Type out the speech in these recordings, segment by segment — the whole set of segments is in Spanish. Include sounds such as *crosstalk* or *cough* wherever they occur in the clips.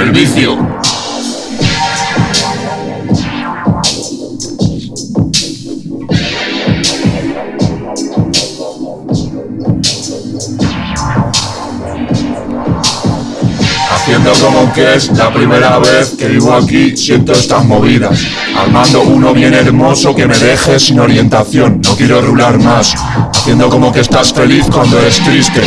el vicio. Haciendo como que es la primera vez que vivo aquí, siento estas movidas. Armando uno bien hermoso que me deje sin orientación, no quiero rular más. Haciendo como que estás feliz cuando eres triste.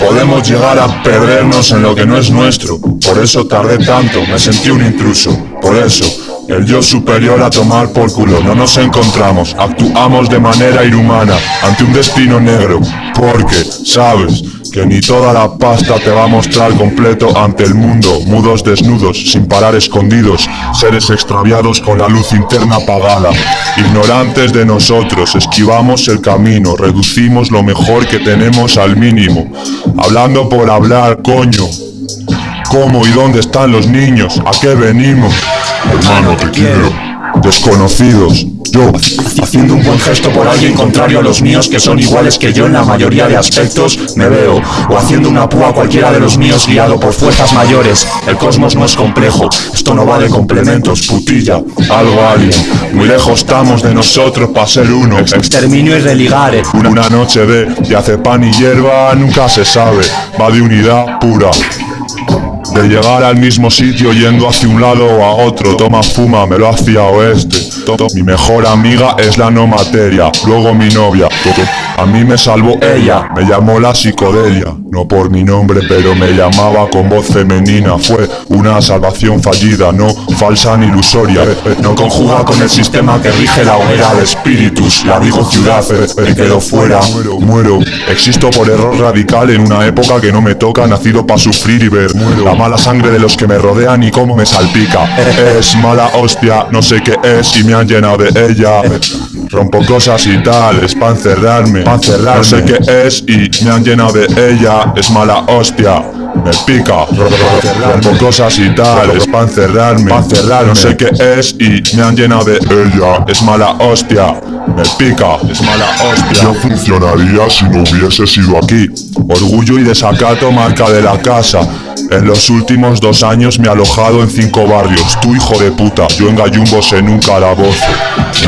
Podemos llegar a perdernos en lo que no es nuestro. Por eso tardé tanto, me sentí un intruso. Por eso, el yo superior a tomar por culo. No nos encontramos, actuamos de manera inhumana ante un destino negro. Porque, sabes, que ni toda la pasta te va a mostrar completo ante el mundo, mudos desnudos, sin parar escondidos, seres extraviados con la luz interna apagada, ignorantes de nosotros, esquivamos el camino, reducimos lo mejor que tenemos al mínimo, hablando por hablar, coño. ¿Cómo y dónde están los niños? ¿A qué venimos? Hermano, te quiero. Desconocidos, yo, haciendo un buen gesto por alguien contrario a los míos que son iguales que yo en la mayoría de aspectos, me veo, o haciendo una púa cualquiera de los míos guiado por fuerzas mayores. El cosmos no es complejo, esto no va de complementos, putilla, algo alien. Muy lejos estamos de nosotros para ser uno. Exterminio y religare. Una noche de, hace pan y hierba, nunca se sabe, va de unidad pura. De llegar al mismo sitio yendo hacia un lado o a otro Toma fuma, me lo hacia oeste. Mi mejor amiga es la no materia Luego mi novia. A mí me salvó ella Me llamó la psicodelia. No por mi nombre pero me llamaba con voz femenina. Fue una salvación fallida No falsa ni ilusoria No conjuga con el sistema que rige la hoguera de espíritus La digo ciudad, me quedo fuera Muero, existo por error radical En una época que no me toca Nacido para sufrir y ver Muero. mala sangre de los que me rodean y cómo me salpica. *laughs* Es mala hostia, no sé qué es y me han llenado de ella. Rompo cosas y tal, es pa' encerrarme, pa encerrarme. No sé qué es y me han llenado de ella, es mala hostia me pica. Rompo cosas y tal, es pa' encerrarme, pa encerrarme. No sé qué es y me han llenado de ella, es mala hostia. Me pica, es mala hostia. No funcionaría si no hubiese sido aquí. Orgullo y desacato marca de la casa. En los últimos dos años me he alojado en cinco barrios. Tú hijo de puta, yo en gallumbos en un calabozo.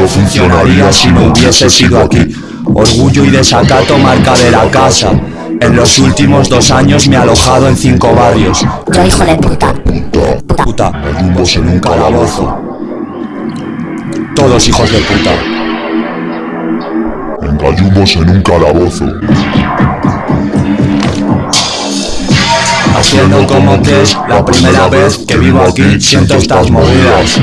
No funcionaría si no hubiese sido aquí. Orgullo y desacato marca de la casa en los últimos dos años me he alojado en cinco barrios. Yo hijo de puta. Puta. Puta. Gallumbos en un calabozo. Todos hijos de puta. En gallumbos en un calabozo. Haciendo como que es la primera vez que vivo aquí siento estas movidas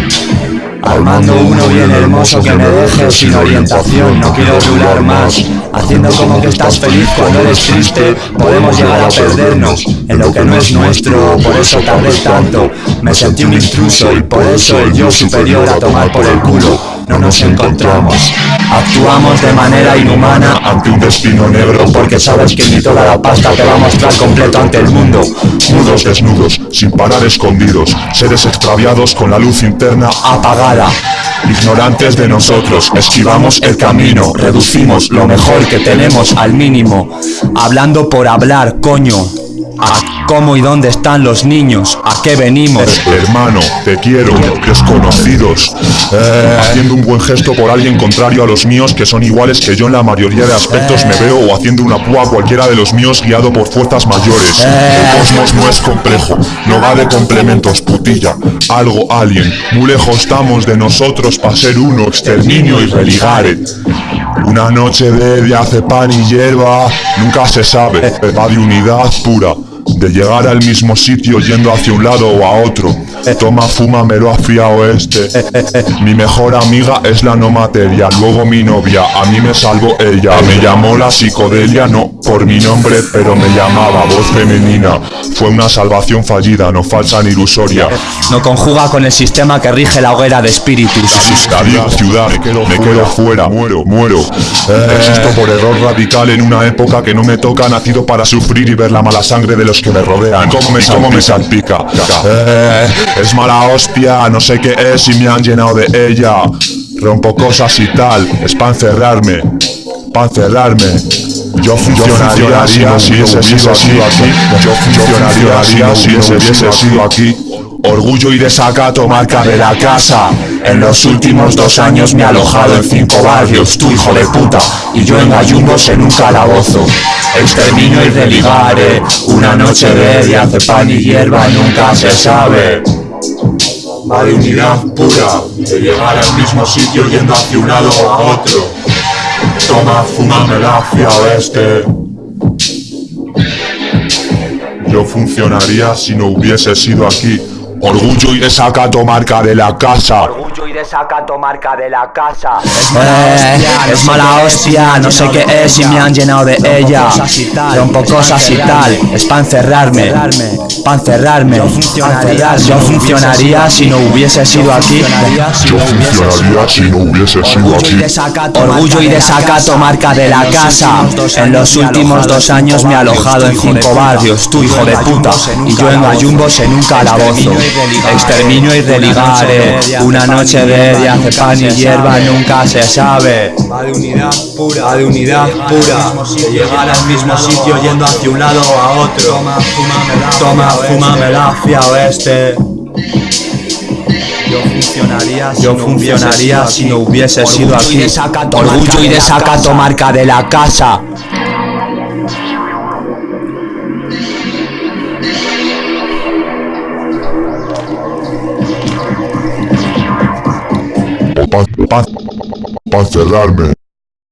Armando uno bien hermoso que me deje sin orientación No quiero durar más Haciendo como que estás feliz cuando eres triste Podemos llegar a perdernos en lo que no es nuestro Por eso tardé tanto. Me sentí un intruso y por eso el yo superior a tomar por el culo no nos encontramos. Actuamos de manera inhumana ante un destino negro porque sabes que ni toda la pasta te va a mostrar completo ante el mundo. Mudos desnudos, sin parar escondidos, seres extraviados con la luz interna apagada. Ignorantes de nosotros, esquivamos el camino, reducimos lo mejor que tenemos al mínimo. Hablando por hablar, coño. ¿A cómo y dónde están los niños? ¿A qué venimos? Hermano, te quiero, desconocidos. Eh, haciendo un buen gesto por alguien contrario a los míos que son iguales que yo en la mayoría de aspectos me veo o haciendo una púa a cualquiera de los míos guiado por fuerzas mayores. El cosmos no es complejo, no va de complementos, putilla. Algo alien, muy lejos estamos de nosotros para ser uno, exterminio y religare. Una noche de, hace pan y hierba, nunca se sabe, va de unidad pura de llegar al mismo sitio yendo hacia un lado o a otro. Toma, fuma, mero hacia oeste. Mi mejor amiga es la no materia, luego mi novia, a mí me salvo ella. Me llamó la psicodelia, no por mi nombre, pero me llamaba voz femenina. Fue una salvación fallida, no falsa ni ilusoria. No conjuga con el sistema que rige la hoguera de espíritus. Ciudad, ciudad, me quedo, me quedo fuera, muero, muero. Existo por error radical en una época que no me toca, nacido para sufrir y ver la mala sangre de los que me rodean. ¿Cómo me, cómo me salpica? Eh, es mala hostia, no sé qué es y me han llenado de ella. Rompo cosas y tal, es para encerrarme, para encerrarme. Yo funcionaría si hubiese sido aquí. Yo funcionaría si hubiese sido aquí. Orgullo y desacato marca de la casa. En los últimos dos años me he alojado en cinco barrios, tu hijo de puta, y yo en gallumbos en un calabozo. Exterminio y religare, una noche de día hace pan y hierba nunca se sabe. De unidad pura, de llegar al mismo sitio yendo hacia un lado o a otro. Toma, fumame hacia oeste. Yo funcionaría si no hubiese sido aquí. Orgullo y desacato marca de la casa. Orgullo y desacato marca de la casa. Eh, es mala hostia, no sé qué es y me han llenado de ella. Rompo cosas y tal, es pa' encerrarme, pa' encerrarme. Yo funcionaría si no hubiese sido aquí. Yo funcionaría si no hubiese sido aquí. Orgullo y desacato marca de la casa. En los últimos dos años me he alojado en cinco barrios, tu hijo de puta, y yo en gallumbos en un calabozo. Exterminio y religare, una noche de pan y hierba nunca se sabe. Va de unidad pura, va de unidad pura. De llegar al mismo sitio yendo hacia un lado o a otro. Toma, fumame hacia oeste. Yo funcionaría si Yo no funcionaría hubiese si no hubiese sido Orgullo y aquí. desacato Orgullo y de la desacato marca de la casa. O pa, pa, pa encerrarme.